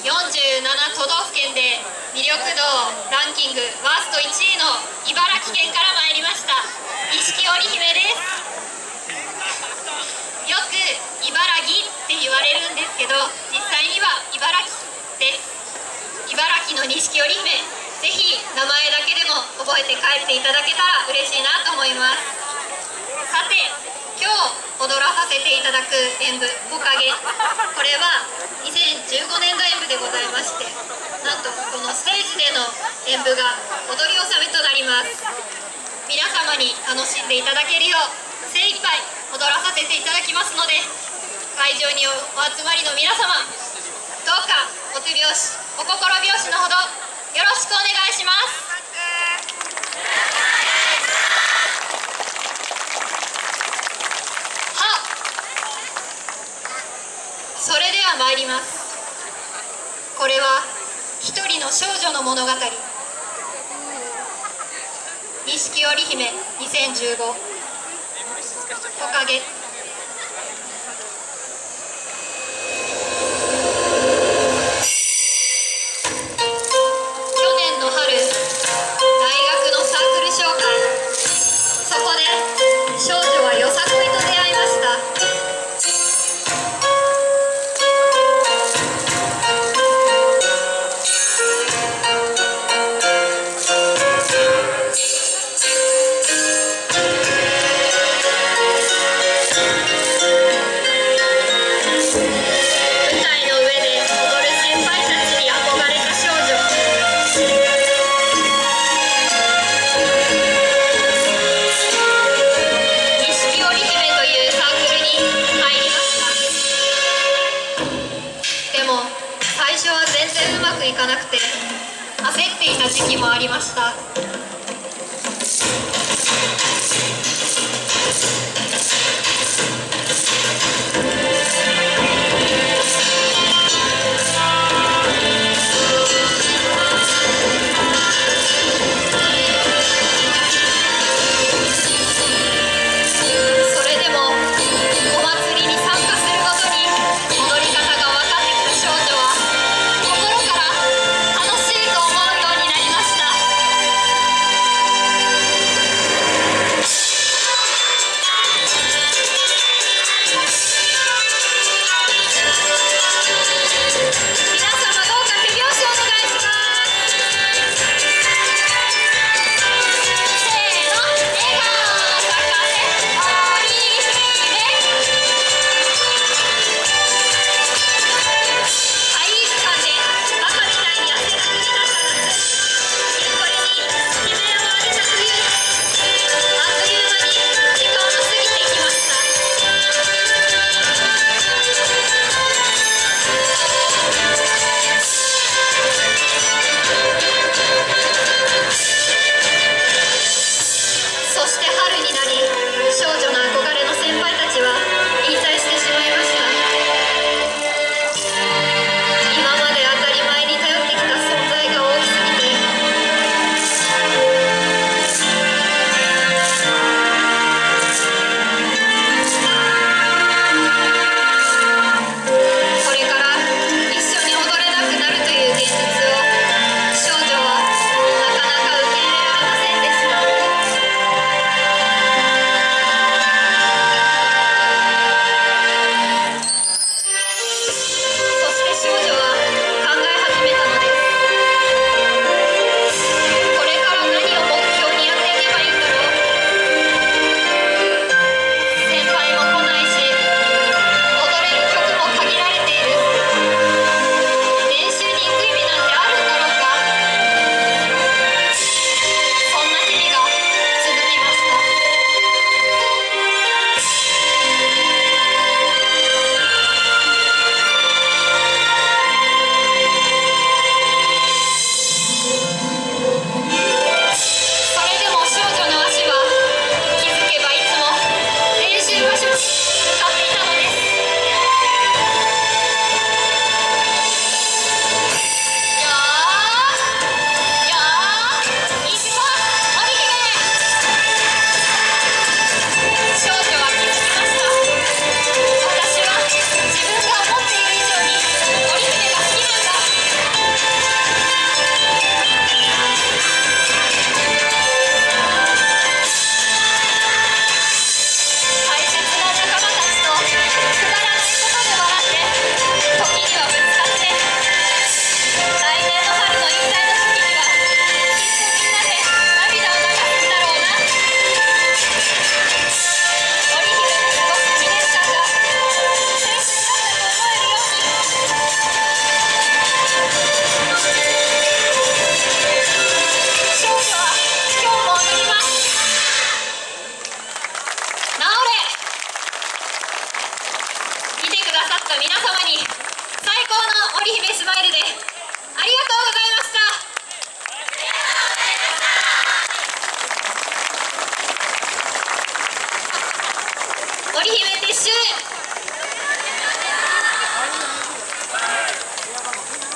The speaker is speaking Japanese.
47都道府県で魅力度ランキングワースト1位の茨城県から参りました。錦織姫です。よく茨城って言われるんですけど実際には茨城です。茨城の錦織姫ぜひ名前だけでも覚えて帰っていただけたら嬉しいなと思います。さて今日踊らさせていただく演舞「木陰」これは2015年度演舞でございましてなんとこのステージでの演舞が踊り納めとなります。皆様に楽しんでいただけるよう精一杯踊らさせていただきますので会場にお集まりの皆様どうかお手拍子お心拍子のほどよろしくお願いします。それでは参ります。これは一人の少女の物語。錦織姫2015木陰くて焦っていた時期もありました。